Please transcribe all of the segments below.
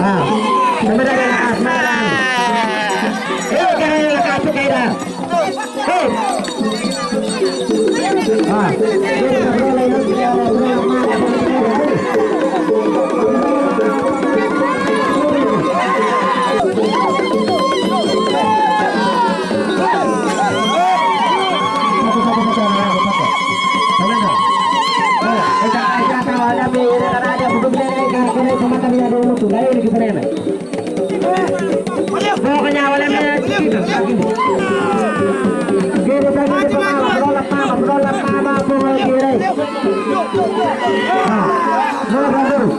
ah. Sebentar kan asmaran eh jangan yang kasih kaida ah Pokoknya awalnya gitu. Kiri lagi di pertama, berolap mama, berolap mama, bola kiri. Ah, bola baru.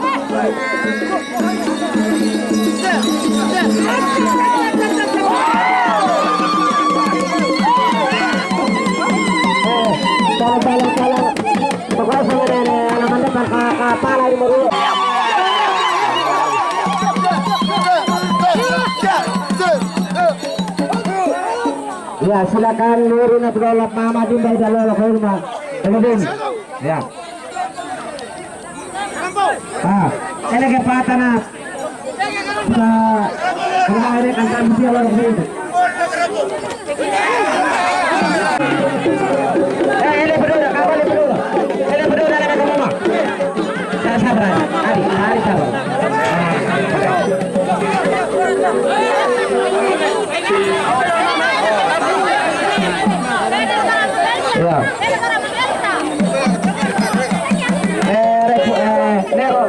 Eh, tolong, tolong, tolong. Pokoknya sama nenek, anak depan kepala ini mau Ya, silakan Nurina berolap Mama di dari dalam ke rumah. Kemudian, ya. Ah, ini ke patana. Sa rumah ini kan kan dia orang itu. Eh, ini berdua, kawal berdua. Ini berdua dalam ke mama. Saya sabar, Adi, Adi sabar. Ya. Eh,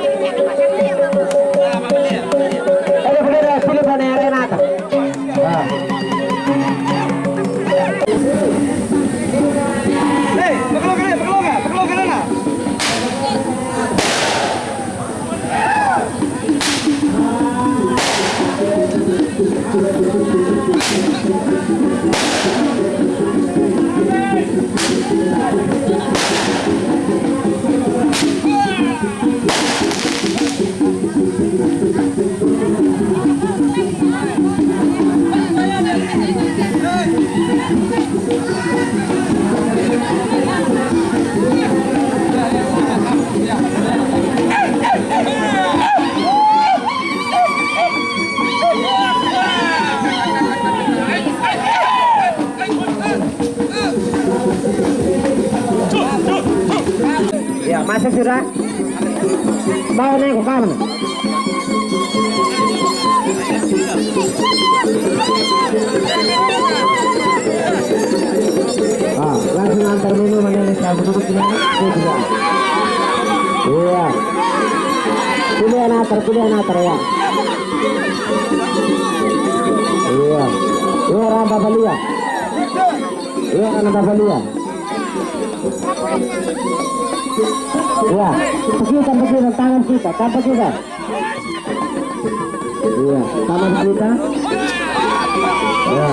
Sudah. Bawa naik ke kanan. Ah, langsung antar minum ini saya duduk di mana? Juga. Iya. Pilihan antar, pilihan antar ya. Iya. Ini orang Babalia. Ini orang Babalia. Ya, pegitan pegitan tangan kita, tanpa kita. Iya, tangan kita. Ya.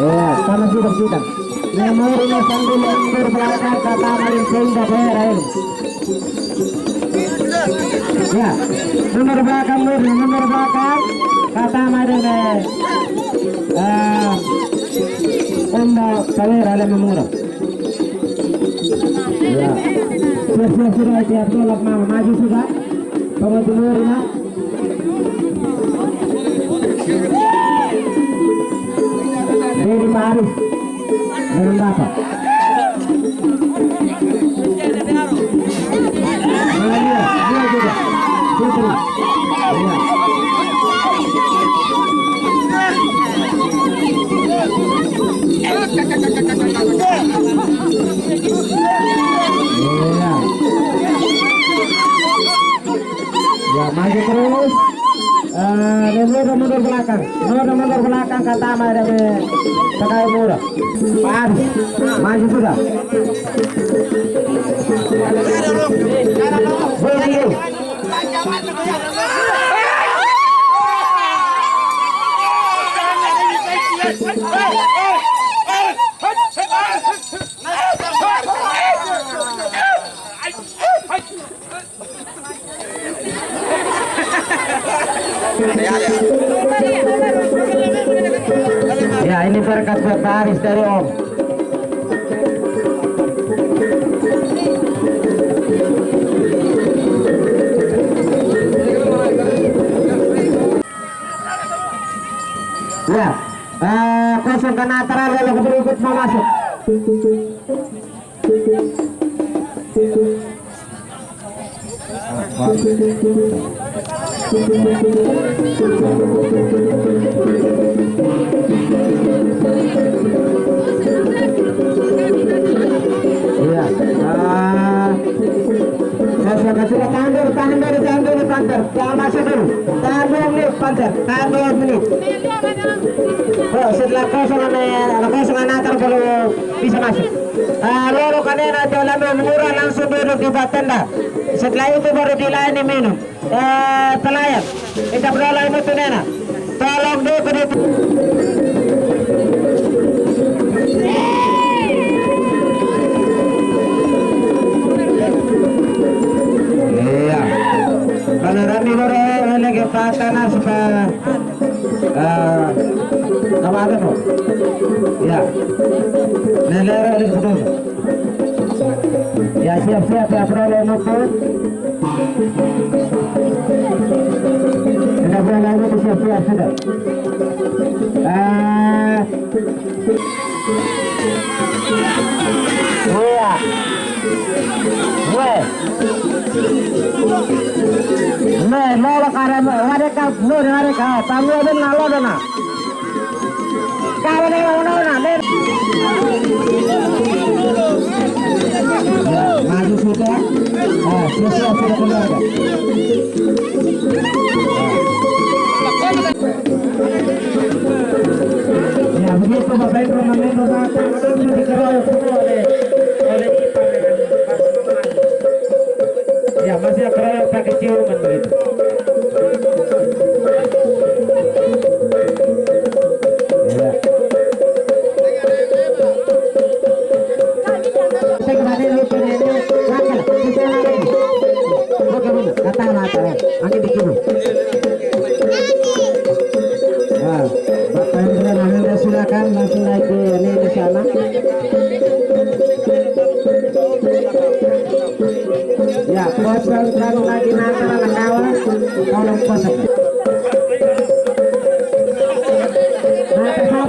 Iya, tangan kita kita. Memorinya sambil mundur belakang kata main sehingga daerah ini. Ya, mundur belakang, mundur belakang. Kata eh Onda saber ale memura. Ya. Sudah sudah mama maju sudah. Bawa Iya. Ya maju terus. Eh, mundur belakang, mundur mundur belakang kata ama dari pakai murah. Maju sudah. Ya ini berkat buat Pak Aris dari Om. Ya, Eh, kosongkan antara lalu berikut mau masuk. Iya. Ah, saya kasih tahan dulu, tahan dulu, tahan dulu, Panter. Jangan masuk dulu. Dua menit, Panter. Tahan dua menit. Oh, setelah kosongan eh, kosongan antar baru bisa masuk. Ah, lalu kanena jalan murah langsung duduk di bawah tenda. Setelah itu baru dilayani minum. Eh, pelayan. Kita berdoa itu nena. Tolong dulu ke Iya. Kalau Rami Gore lagi patana suka eh apa ada kok? Ya. Nelera lagi betul. Ya siap-siap ya. Sudah nukut siap-siap sudah. মাছ ধরে আরে খায় পানি ওদের না লাগে না। কারণে ওনার না মাছ উঠে হ্যাঁ শেষে আছে এরকম লাগে langsung naik ke ini di sana. Ya, kosong kalau lagi nanti anak kawan, tolong kosong. Nah, kesal